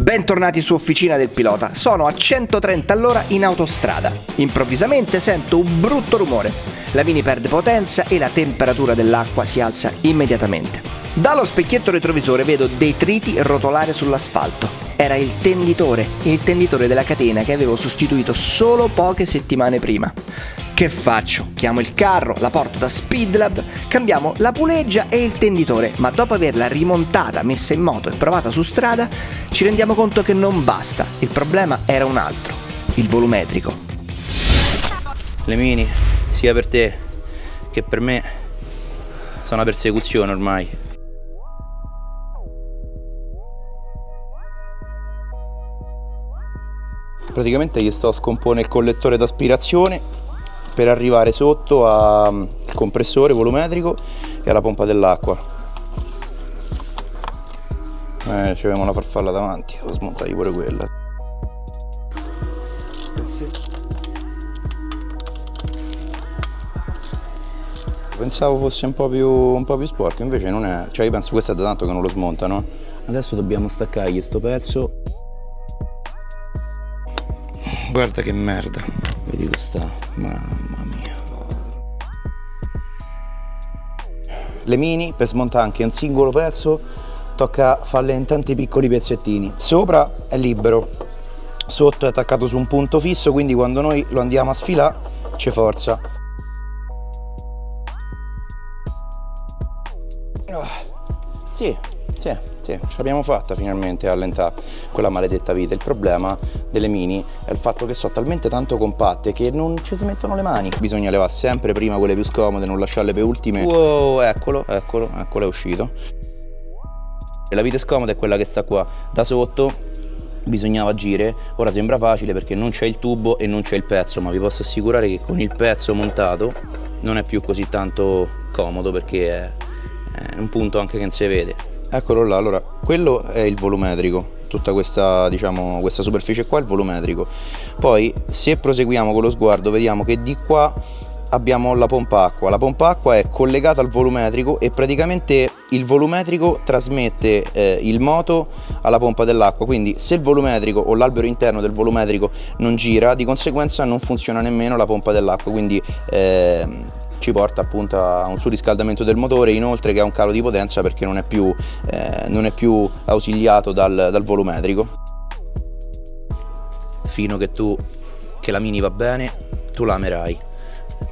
Bentornati su Officina del Pilota, sono a 130 all'ora in autostrada. Improvvisamente sento un brutto rumore. La Mini perde potenza e la temperatura dell'acqua si alza immediatamente. Dallo specchietto retrovisore vedo detriti rotolare sull'asfalto. Era il tenditore, il tenditore della catena che avevo sostituito solo poche settimane prima. Che faccio? Chiamo il carro, la porto da Speedlab, cambiamo la puleggia e il tenditore, ma dopo averla rimontata, messa in moto e provata su strada, ci rendiamo conto che non basta. Il problema era un altro, il volumetrico. Le mini, sia per te che per me, sono una persecuzione ormai. Praticamente gli sto a scomporre il collettore d'aspirazione per arrivare sotto al mm, compressore volumetrico e alla pompa dell'acqua. Eh, ci avevamo la farfalla davanti devo smontargli pure quella. Pensavo fosse un po, più, un po' più sporco invece non è cioè io penso questo è da tanto che non lo smontano. Adesso dobbiamo staccargli sto pezzo. Guarda che merda vedi questa mamma mia. Le mini per smontare anche un singolo pezzo tocca farle in tanti piccoli pezzettini. Sopra è libero. Sotto è attaccato su un punto fisso quindi quando noi lo andiamo a sfilare c'è forza. Sì sì, sì, ce l'abbiamo fatta finalmente a allentare quella maledetta vita. Il problema delle mini è il fatto che sono talmente tanto compatte che non ci si mettono le mani. Bisogna levare sempre prima quelle più scomode, non lasciarle per ultime. Wow, eccolo, eccolo, eccolo, è uscito. E la vite scomoda è quella che sta qua. Da sotto bisognava agire, ora sembra facile perché non c'è il tubo e non c'è il pezzo, ma vi posso assicurare che con il pezzo montato non è più così tanto comodo perché è, è un punto anche che non si vede eccolo là allora quello è il volumetrico tutta questa diciamo questa superficie qua è il volumetrico. Poi se proseguiamo con lo sguardo vediamo che di qua abbiamo la pompa acqua. La pompa acqua è collegata al volumetrico e praticamente il volumetrico trasmette eh, il moto alla pompa dell'acqua. Quindi se il volumetrico o l'albero interno del volumetrico non gira di conseguenza non funziona nemmeno la pompa dell'acqua. Quindi eh, ci porta appunto a un surriscaldamento del motore inoltre che a un calo di potenza perché non è più, eh, non è più ausiliato dal, dal volumetrico. Fino che tu che la mini va bene tu la amerai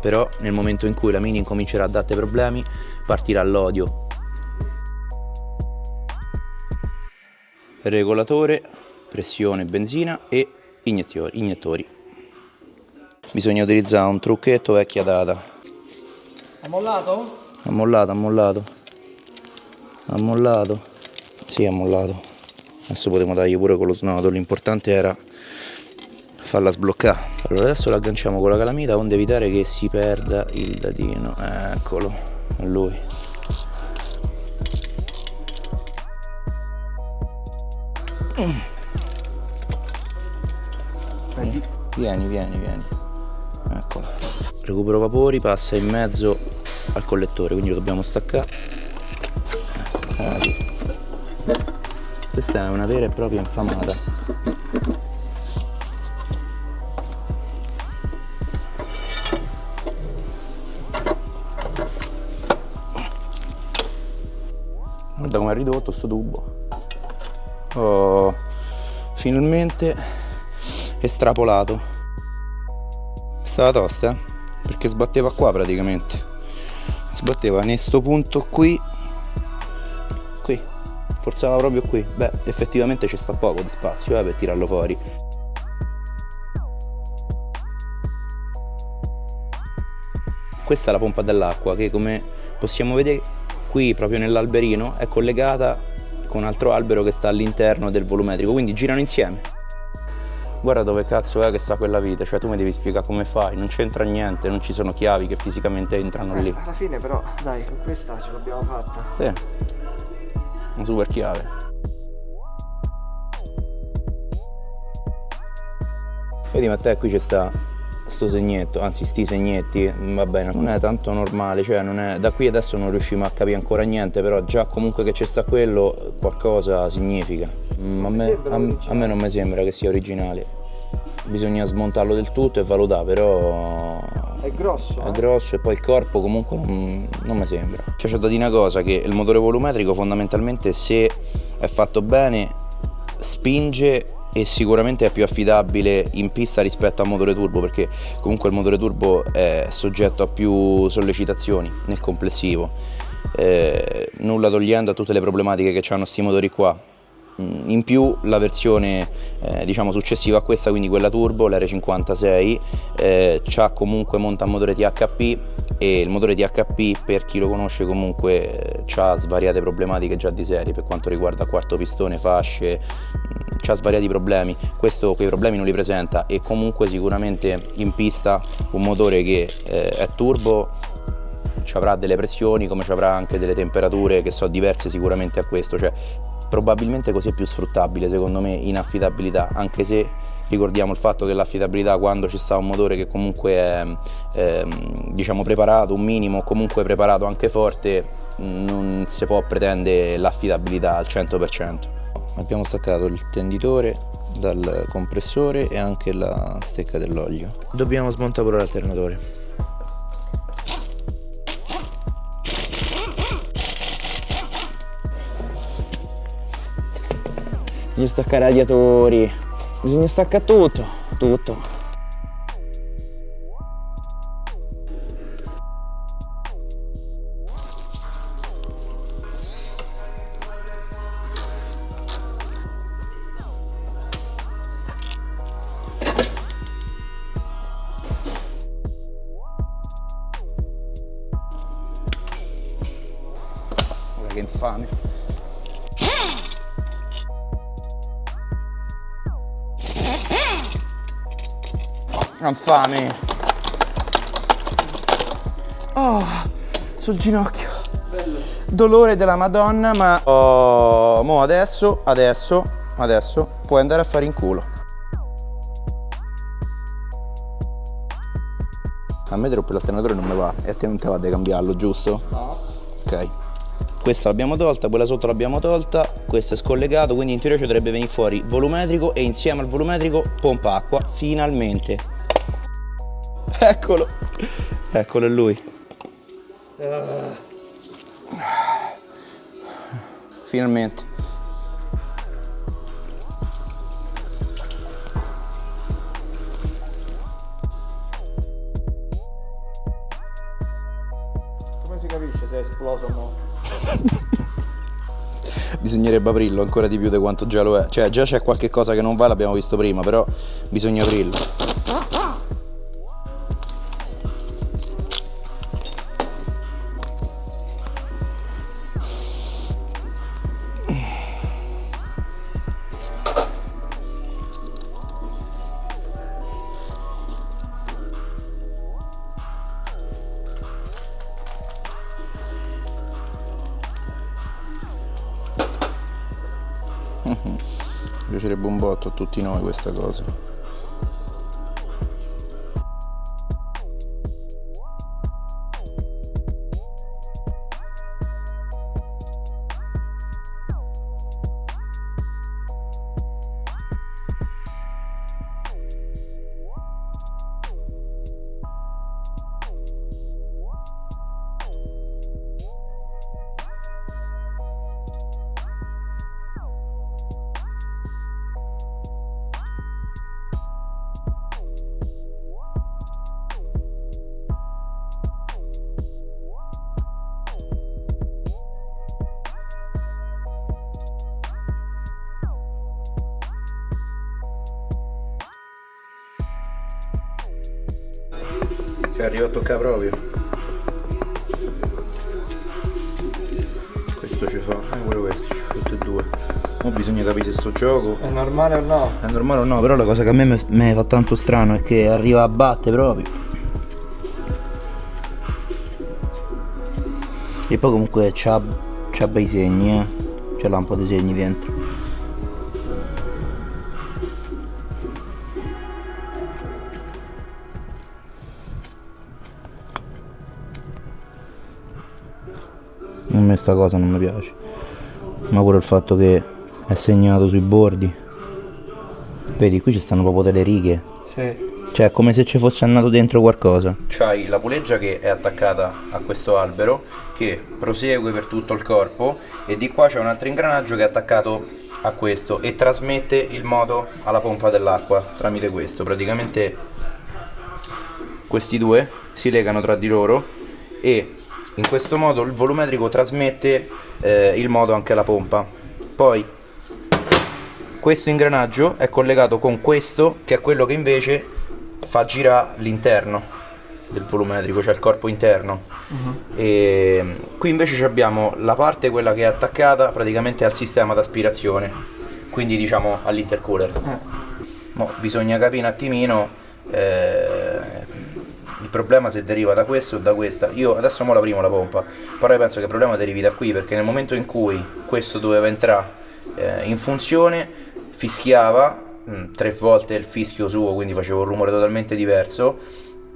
però nel momento in cui la mini incomincerà a darti problemi partirà l'odio. Regolatore pressione benzina e iniettori, iniettori bisogna utilizzare un trucchetto vecchia data ha mollato? Ha mollato, ha mollato. Ha mollato. Sì, ha mollato. Adesso potremo dargli pure con lo snodo. L'importante era farla sbloccare. Allora adesso la agganciamo con la calamita onde evitare che si perda il dadino. Eccolo, lui. Vieni, vieni, vieni. Eccola. Recupero vapori, passa in mezzo al collettore quindi lo dobbiamo staccare. Questa è una vera e propria infamata. Guarda come è ridotto sto tubo. Oh, finalmente estrapolato è stata tosta? eh? Perché sbatteva qua praticamente. Sbatteva in questo punto qui. Qui. Forzava proprio qui. Beh effettivamente ci sta poco di spazio eh, per tirarlo fuori. Questa è la pompa dell'acqua che come possiamo vedere qui proprio nell'alberino è collegata con un altro albero che sta all'interno del volumetrico quindi girano insieme guarda dove cazzo è che sta quella vite, cioè tu mi devi spiegare come fai, non c'entra niente, non ci sono chiavi che fisicamente entrano eh, lì. Alla fine però, dai, con questa ce l'abbiamo fatta. Sì, una super chiave. Vedi ma te qui c'è sta sto segnetto, anzi sti segnetti, va bene, non è tanto normale, cioè non è, da qui adesso non riusciamo a capire ancora niente, però già comunque che c'è sta quello qualcosa significa. Mm, a, me, a, a me non mi sembra che sia originale. Bisogna smontarlo del tutto e valutare, però È grosso. è eh? grosso e poi il corpo comunque non, non mi sembra. Cioè, c'è da dire una cosa, che il motore volumetrico fondamentalmente se è fatto bene spinge e sicuramente è più affidabile in pista rispetto al motore turbo perché comunque il motore turbo è soggetto a più sollecitazioni nel complessivo. Eh, nulla togliendo a tutte le problematiche che hanno questi motori qua. Mm, In più la versione eh, diciamo successiva a questa, quindi quella turbo, l'R56, eh, c'ha comunque monta motore THP e il motore THP per chi lo conosce comunque eh, ha svariate problematiche già di serie. Per quanto riguarda quarto pistone, fasce, ha svariati problemi, questo quei problemi non li presenta. E comunque sicuramente in pista un motore che eh, è turbo ci avrà delle pressioni come ci avrà anche delle temperature che sono diverse sicuramente a questo, cioè probabilmente così è più sfruttabile secondo me in affidabilità, anche se ricordiamo il fatto che l'affidabilità quando ci sta un motore che comunque è ehm, diciamo preparato, un minimo comunque preparato anche forte, non si può pretendere l'affidabilità al 100%. Abbiamo staccato il tenditore dal compressore e anche la stecca dell'olio. Dobbiamo smontare pure l'alternatore. Bisogna staccare radiatori. Bisogna staccare tutto. Tutto. Infame. Infame. Oh, sul ginocchio. Dolore della Madonna, ma oh, mo adesso, adesso, adesso puoi andare a fare in culo. A me troppo l'alternatore non mi va e a te non ti va di cambiarlo, giusto? No. Ok. Questa l'abbiamo tolta, quella sotto l'abbiamo tolta, questo è scollegato, quindi in teoria ci dovrebbe venire fuori volumetrico e insieme al volumetrico pompa acqua, finalmente. Eccolo, eccolo è lui. Finalmente. Come si capisce se è esploso o no? Bisognerebbe aprirlo ancora di più di quanto già lo è. Cioè già c'è qualche cosa che non va, l'abbiamo visto prima, però bisogna aprirlo. piacerebbe un botto a tutti noi questa cosa. Cioè arriva a toccare proprio. Questo ci fa, eh pure questo, ci fa tutti e due. Ora bisogna capire se sto gioco È normale o no? è normale o no, però la cosa che a me mi- fa tanto strano è che arriva a batte proprio. E poi comunque c'ha, c'ha bei segni, eh. C'ha un po' di segni dentro. Me sta cosa non mi piace. Ma pure il fatto che è segnato sui bordi. Vedi, qui ci stanno proprio delle righe. Sì. Cioè, è come se ci fosse andato dentro qualcosa. C'hai la puleggia che è attaccata a questo albero, che prosegue per tutto il corpo, e di qua c'è un altro ingranaggio che è attaccato a questo e trasmette il moto alla pompa dell'acqua tramite questo. Praticamente questi due si legano tra di loro e in questo modo il volumetrico trasmette eh, il moto anche alla pompa. Poi questo ingranaggio è collegato con questo che è quello che invece fa girare l'interno del volumetrico, cioè il corpo interno. E qui invece abbiamo la parte quella che è attaccata praticamente al sistema d'aspirazione, quindi diciamo all'intercooler. Mo bisogna capire un attimino eh, il problema se deriva da questo o da questa. Io adesso mo l'aprimo la pompa, però io penso che il problema derivi da qui perché nel momento in cui questo doveva entrare eh, in funzione fischiava mh, tre volte il fischio suo, quindi faceva un rumore totalmente diverso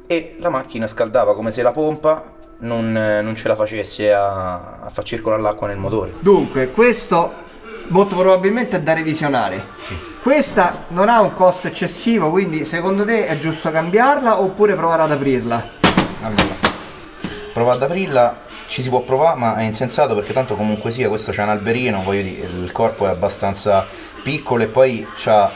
e la macchina scaldava come se la pompa non, eh, non ce la facesse a, a far circolare l'acqua nel motore. Dunque, questo molto probabilmente è da revisionare. Questa non ha un costo eccessivo, quindi secondo te è giusto cambiarla oppure provare ad aprirla? Allora, prova ad aprirla, ci si può provare, ma è insensato perché tanto comunque sia, questo c'è un alberino, voglio dire, il corpo è abbastanza piccolo e poi c'ha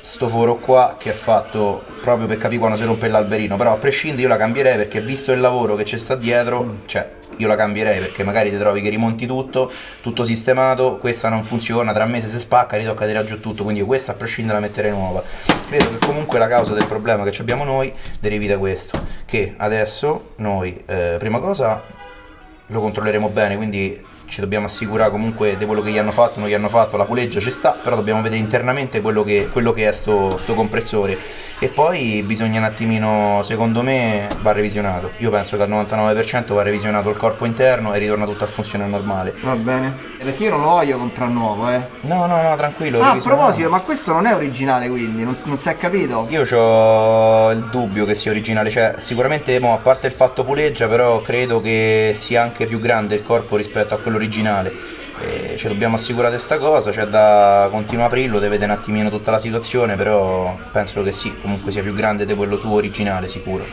sto foro qua che è fatto proprio per capire quando si rompe l'alberino, però a prescindere io la cambierei perché visto il lavoro che c'è sta dietro, cioè io la cambierei perché magari ti trovi che rimonti tutto, tutto sistemato, questa non funziona, tra mesi si spacca, ritocca tirare giù tutto, quindi questa a prescindere la metterei nuova. Credo che comunque la causa del problema che abbiamo noi derivi da questo, che adesso noi, eh, prima cosa, lo controlleremo bene, quindi ci dobbiamo assicurare comunque di quello che gli hanno fatto, non gli hanno fatto, la puleggia ci sta, però dobbiamo vedere internamente quello che, quello che è sto, sto compressore e poi bisogna un attimino, secondo me, va revisionato. Io penso che al 99% va revisionato il corpo interno e ritorna tutto a funzione normale. Va bene. Perché io non lo voglio comprare nuovo, eh. No, no, no, tranquillo. Ah, a proposito, ma questo non è originale quindi, non, non si è capito? Io ho il dubbio che sia originale, cioè sicuramente mo, a parte il fatto puleggia, però credo che sia anche più grande il corpo rispetto a quello originale. E ci dobbiamo assicurare questa cosa, c'è da continuare a aprirlo, deve vedere un attimino tutta la situazione, però penso che sì, comunque sia più grande di quello suo originale, sicuro.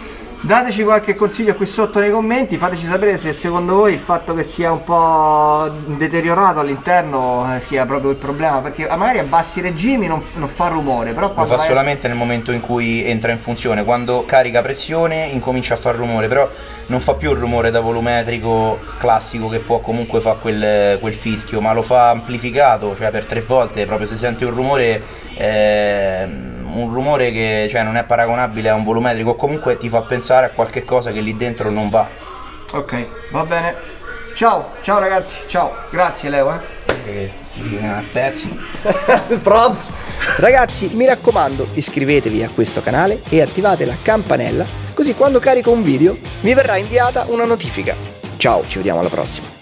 Dateci qualche consiglio qui sotto nei commenti, fateci sapere se secondo voi il fatto che sia un po' deteriorato all'interno eh, sia proprio il problema, perché magari a bassi regimi non, non fa rumore, però Lo fa a- solamente nel momento in cui entra in funzione, quando carica pressione incomincia a far rumore, però non fa più il rumore da volumetrico classico che può comunque fare quel, quel fischio, ma lo fa amplificato, cioè per tre volte, proprio si sente un rumore, ehm, un rumore che cioè, non è paragonabile a un volumetrico, comunque ti fa pensare a qualche cosa che lì dentro non va. Ok, va bene. Ciao, ciao ragazzi, ciao. Grazie Leo, eh. E, a pezzi. Props. Ragazzi, mi raccomando, iscrivetevi a questo canale e attivate la campanella, così quando carico un video vi verrà inviata una notifica. Ciao, ci vediamo alla prossima.